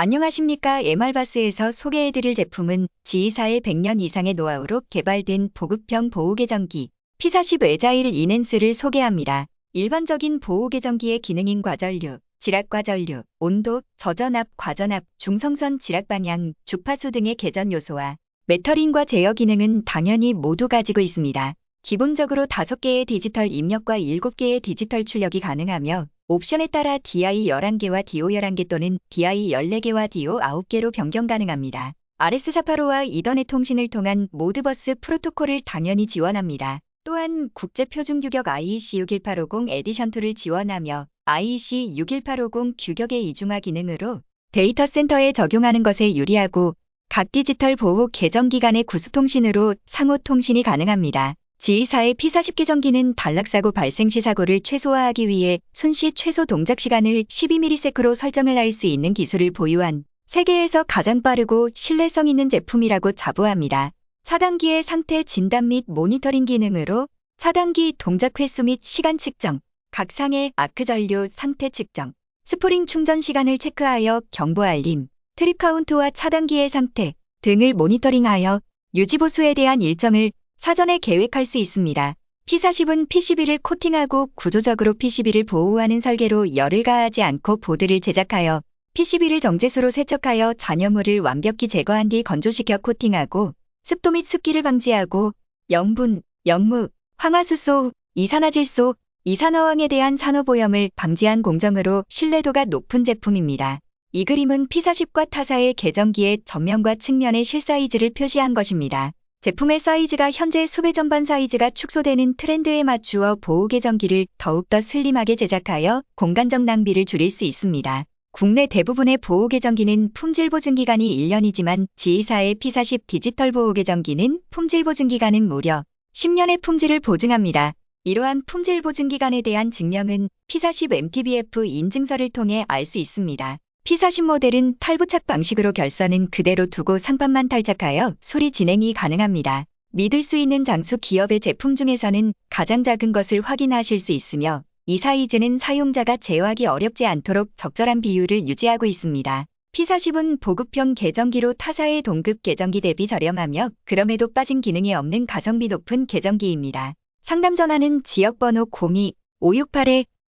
안녕하십니까. MR바스에서 소개해드릴 제품은 GE사의 100년 이상의 노하우로 개발된 보급형 보호계정기 P40 에자일 이넨스를 소개합니다. 일반적인 보호계전기의 기능인 과전류, 지락과전류, 온도, 저전압, 과전압, 중성선 지락방향, 주파수 등의 계전 요소와 metering과 제어 기능은 당연히 모두 가지고 있습니다. 기본적으로 5개의 디지털 입력과 7개의 디지털 출력이 가능하며 옵션에 따라 DI 11개와 DO 11개 또는 DI 14개와 DO 9개로 변경 가능합니다. RS485와 이더넷 통신을 통한 Modbus 프로토콜을 당연히 지원합니다. 또한 국제표준규격 IEC 61850 에디션2를 지원하며 IEC 61850 규격의 이중화 기능으로 데이터 센터에 적용하는 것에 유리하고 각 디지털 보호 계정 기간의 구수통신으로 상호 통신이 가능합니다. G2사의 P40 계정기는 단락사고 발생 시 사고를 최소화하기 위해 순시 최소 동작 시간을 12ms로 설정을 할 수 있는 기술을 보유한 세계에서 가장 빠르고 신뢰성 있는 제품이라고 자부합니다. 차단기의 상태 진단 및 모니터링 기능으로 차단기 동작 횟수 및 시간 측정, 각 상의 아크 전류 상태 측정, 스프링 충전 시간을 체크하여 경보 알림, trip count와 차단기의 상태 등을 모니터링하여 유지보수에 대한 일정을 사전에 계획할 수 있습니다. P40은 PCB를 코팅하고 구조적으로 PCB를 보호하는 설계로 열을 가하지 않고 보드를 제작하여 PCB를 정제수로 세척하여 잔여물을 완벽히 제거한 뒤 건조시켜 코팅하고 습도 및 습기를 방지하고 염분, 염무, 황화수소, 이산화질소, 이산화황에 대한 산호보염을 방지한 공정으로 신뢰도가 높은 제품입니다. 이 그림은 P40과 타사의 계정기의 전면과 측면의 실사이즈를 표시한 것입니다. 제품의 사이즈가 현재 수배 전반 사이즈가 축소되는 트렌드에 맞추어 보호 계정기를 더욱더 슬림하게 제작하여 공간적 낭비를 줄일 수 있습니다. 국내 대부분의 보호 계정기는 품질 보증 기간이 1년이지만 지이사의 P40 디지털 보호 계정기는 품질 보증 기간은 무려 10년의 품질을 보증합니다. 이러한 품질 보증 기간에 대한 증명은 P40 MTBF 인증서를 통해 알 수 있습니다. P40 모델은 탈부착 방식으로 결선은 그대로 두고 상판만 탈착하여 수리 진행이 가능합니다. 믿을 수 있는 장수 기업의 제품 중에서는 가장 작은 것을 확인하실 수 있으며 이 사이즈는 사용자가 제어하기 어렵지 않도록 적절한 비율을 유지하고 있습니다. P40은 보급형 계정기로 타사의 동급 계정기 대비 저렴하며 그럼에도 빠진 기능이 없는 가성비 높은 계정기입니다. 상담 전화는 지역번호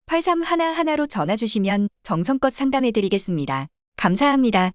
02-568에 8311로 전화 주시면 정성껏 상담해 드리겠습니다. 감사합니다.